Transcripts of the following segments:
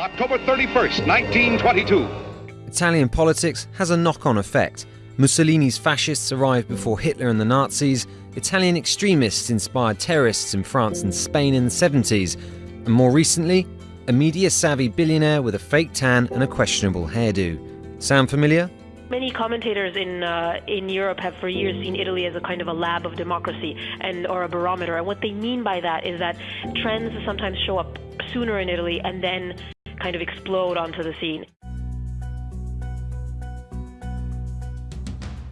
October 31st, 1922. Italian politics has a knock on effect. Mussolini's fascists arrived before Hitler and the Nazis. Italian extremists inspired terrorists in France and Spain in the 70s. And more recently, a media savvy billionaire with a fake tan and a questionable hairdo. Sound familiar? Many commentators in uh, in Europe have for years seen Italy as a kind of a lab of democracy and or a barometer. And what they mean by that is that trends sometimes show up sooner in Italy and then kind of explode onto the scene.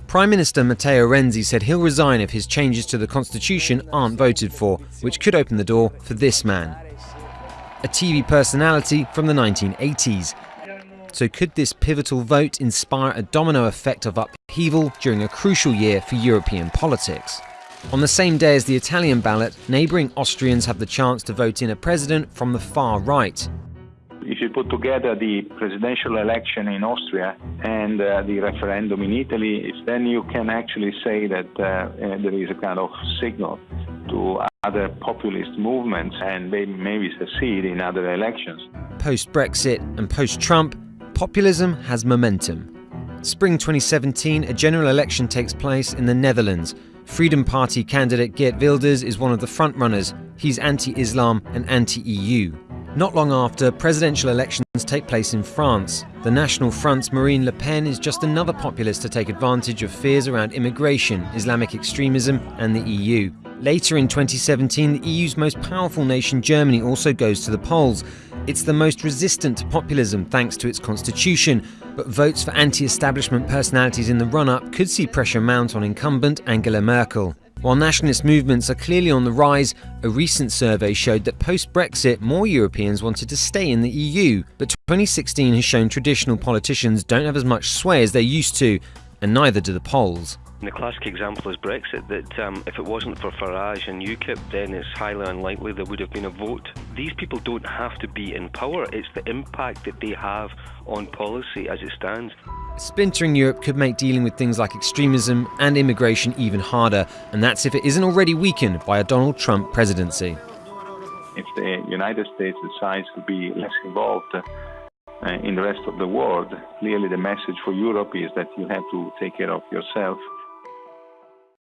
Prime Minister Matteo Renzi said he'll resign if his changes to the constitution aren't voted for, which could open the door for this man. A TV personality from the 1980s. So could this pivotal vote inspire a domino effect of upheaval during a crucial year for European politics? On the same day as the Italian ballot, neighbouring Austrians have the chance to vote in a president from the far right, if you put together the presidential election in Austria and uh, the referendum in Italy, then you can actually say that uh, uh, there is a kind of signal to other populist movements and maybe, maybe succeed in other elections. Post Brexit and post Trump, populism has momentum. Spring 2017, a general election takes place in the Netherlands. Freedom Party candidate Geert Wilders is one of the frontrunners. He's anti Islam and anti EU. Not long after, presidential elections take place in France. The National Front's Marine Le Pen is just another populist to take advantage of fears around immigration, Islamic extremism, and the EU. Later in 2017, the EU's most powerful nation, Germany, also goes to the polls. It's the most resistant to populism thanks to its constitution, but votes for anti establishment personalities in the run up could see pressure mount on incumbent Angela Merkel. While nationalist movements are clearly on the rise, a recent survey showed that post Brexit, more Europeans wanted to stay in the EU. But 2016 has shown traditional politicians don't have as much sway as they used to, and neither do the polls. The classic example is Brexit, that um, if it wasn't for Farage and UKIP, then it's highly unlikely there would have been a vote. These people don't have to be in power, it's the impact that they have on policy as it stands. Splintering Europe could make dealing with things like extremism and immigration even harder, and that's if it isn't already weakened by a Donald Trump presidency. If the United States decides to be less involved, uh, in the rest of the world, clearly the message for Europe is that you have to take care of yourself